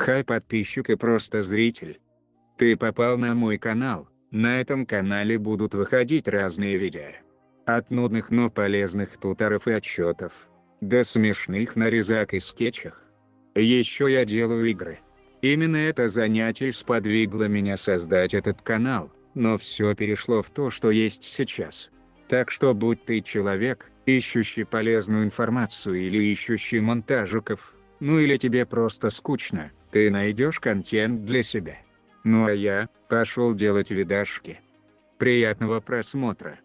Хай подписчик и просто зритель. Ты попал на мой канал, на этом канале будут выходить разные видео. От нудных, но полезных туторов и отчетов, до смешных нарезок и скетчах. Еще я делаю игры. Именно это занятие сподвигло меня создать этот канал, но все перешло в то, что есть сейчас. Так что будь ты человек, ищущий полезную информацию или ищущий монтажиков, ну или тебе просто скучно, ты найдешь контент для себя. Ну а я, пошел делать видашки. Приятного просмотра.